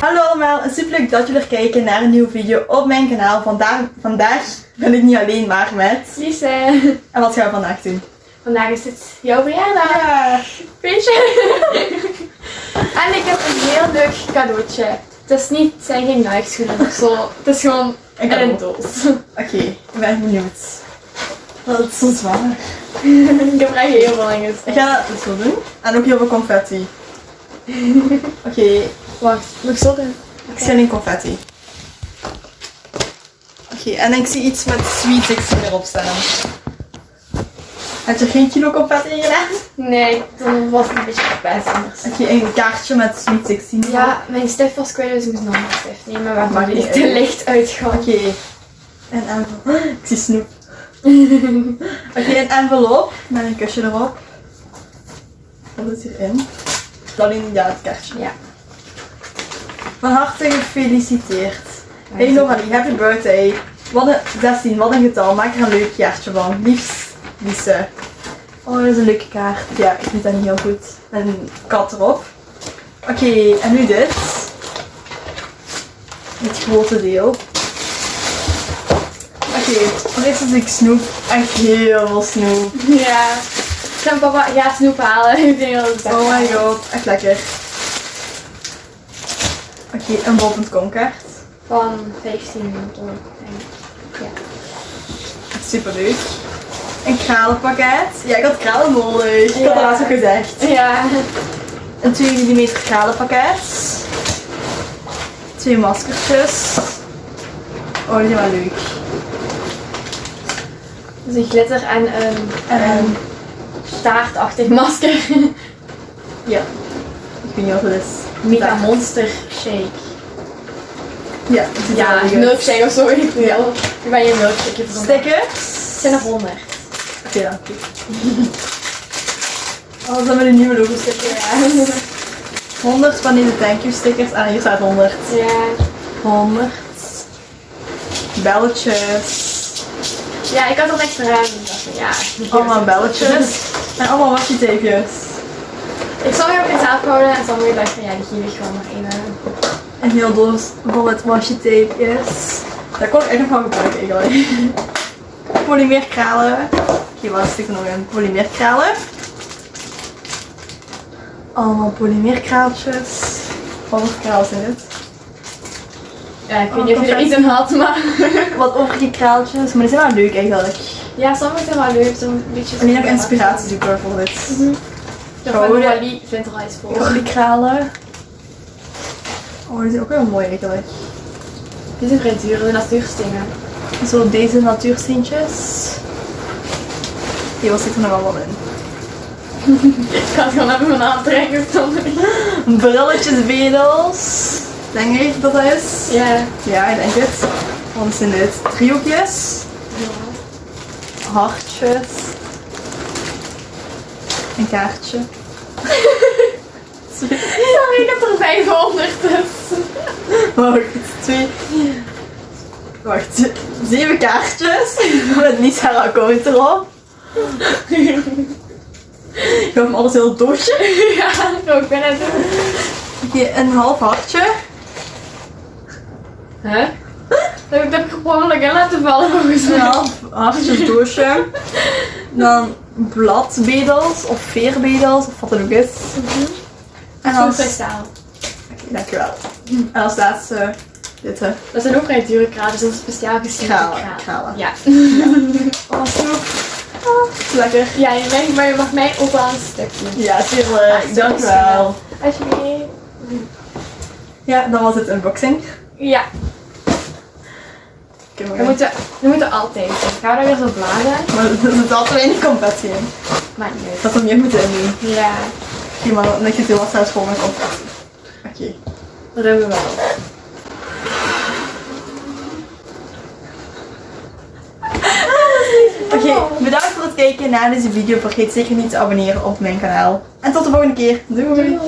Hallo allemaal super leuk dat jullie er kijken naar een nieuwe video op mijn kanaal. Vandaag, vandaag ben ik niet alleen maar met... Lise, En wat gaan we vandaag doen? vandaag is het jouw verjaardag. Ja. Feestje. en ik heb een heel leuk cadeautje. Het is niet, het zijn geen Nike schoenen of zo. Het is gewoon Een een doos. Oké, ik ben benieuwd. Dat is zo zwaar. ik heb er echt heel veel Ik ga dat zo doen. En ook heel veel confetti. Oké, Wacht, ik zo doen? ik zie alleen confetti. Oké, en ik zie iets met Sweet 16 erop staan. Heb je geen kilo confetti in gedaan? Nee, dan was het een beetje verpest anders. Oké, een kaartje met Sweet 16 erop. Ja, mijn stift was kwijt, dus ik moest nog een stift nemen Maakt waarvan niet die te licht uitgaat. Oké. Een envelop. Ik zie snoep. Oké, een envelop met een kusje erop. Wat is hierin? Alleen ja, het kaartje. Ja. Van harte gefeliciteerd. Hey Noralie, happy birthday. Wat een 16, wat een getal. Maak er een leuk kaartje van. Liefst, Lise. Oh, dat is een leuke kaart. Ja, ik vind dat niet heel goed. Met een kat erop. Oké, en nu dit. Het grote deel. Oké, voor eerst is ik snoep. Echt heel veel snoep. Ja. Zijn papa gaat snoep halen. Ik denk dat het Oh my god, echt lekker. Oké, een bol.com. Van 15 dollar, denk ik. Ja. Super leuk. Een kralenpakket. Ja, ik had kralen nodig. Ik had het laatst ook gezegd. Ja. Een 2 mm kralenpakket. Twee maskertjes. Oh, die zijn wel leuk. Dus een glitter en een, En een, staartachtig masker. ja. Ik weet niet wat het is. Mega monster shake. Ja, Ja, uit. milkshake of zo. Ik Ja. Ik ben je milkshake. Stickers. Het zijn er 100. Oké, dank u. Oh, dat zijn we de nieuwe logo stickers. Ja. 100 van die thank you stickers. Ah, hier staat 100. ja. 100. Belletjes. Ja, ik had er niks van, ja. Allemaal belletjes. En allemaal washi tapejes. Ik zal weer op jezelf houden en sommige dacht van ja, die geef ik gewoon maar één. Een heel doos vol met washi tapejes. Daar kon ik echt nog van gebruiken eigenlijk. Polymeerkralen. Oké, waar zit er nog in? Polymeerkralen. Allemaal polymeerkraaltjes. Wat voor kraal zijn dit? Ja, ik Oh, weet niet of je er iets in had, maar. Wat overige kraaltjes, maar die zijn wel leuk eigenlijk. Ja, sommige zijn wel leuk, zo'n beetje. En die heb inspiratie zoeken voor dit. Gouden. Er al iets voor. Gouden kralen. Oh, die zijn ook wel mooi eigenlijk. Die zijn vrij duur, de natuurstenen. Zo deze natuursteentjes. Hier, wat zit er nog allemaal in? Ik ga het gewoon even mijn aantrekken zonder. Brilletjes, bedels. Denk ik dat dat is? Ja. Ja, ik denk het. Wat zijn dit? Driehoekjes. Hartjes. Een kaartje. Sorry, ik heb er 500 tussen. Wacht, twee. Wacht, zeven kaartjes. Met niet haar account erop. Ik heb hem alles heel doosje. Ja, ik ben het. Oké, een half hartje. Huh? Dat heb ik gewoon in laten vallen volgens mij. Een half hartjes doosje. Dan bladbedels of veerbedels of wat het ook is. En Zo'n als... Oké, dankjewel. En als laatste dit hè. Dat zijn ook vrij dure kralen, dus dat is speciaal gesneden Kralen, kralen. Ja. Oh, snoep. Oh, lekker. Ja, je mag, maar je mag mij ook wel een stukje. Ja, tuurlijk. Dankjewel. Alsjeblieft. Ja, dan was het unboxing. Ja, We maar, moeten, we moeten altijd. Gaan we daar weer zo bladen? maar er zit altijd weinig in. Maakt niet. Dat er meer moeten doen. Ja, Oké, maar dan heb je heel wat zelfs vol met. Oké. dat hebben we wel. Oké, bedankt voor het kijken naar deze video. Vergeet zeker niet te abonneren op mijn kanaal. En tot de volgende keer. Doei! Doei.